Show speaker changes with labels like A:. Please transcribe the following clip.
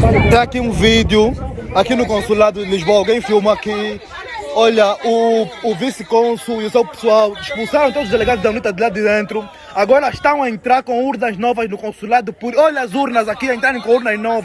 A: Tem aqui um vídeo, aqui no consulado de Lisboa, alguém filma aqui. Olha, o, o vice-consul e o seu pessoal expulsaram todos os delegados da UNITA de lá de dentro. Agora estão a entrar com urnas novas no consulado. Por, olha as urnas aqui, entrarem com urnas novas.